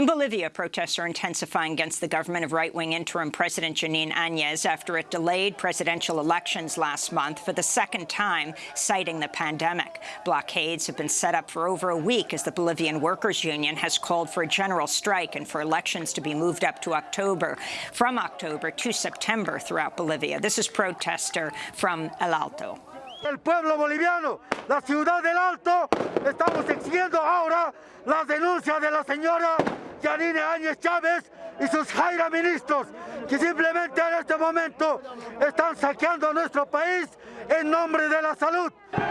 In Bolivia, protests are intensifying against the government of right-wing interim President Jeanine Áñez after it delayed presidential elections last month for the second time, citing the pandemic. Blockades have been set up for over a week as the Bolivian Workers' Union has called for a general strike and for elections to be moved up to October, from October to September throughout Bolivia. This is protester from El Alto. El pueblo boliviano, la ciudad del Alto, estamos exigiendo ahora las denuncias de la señora Yanine Áñez Chávez y sus Jaira ministros, que simplemente en este momento están saqueando nuestro país en nombre de la salud. ¡Demos, demos,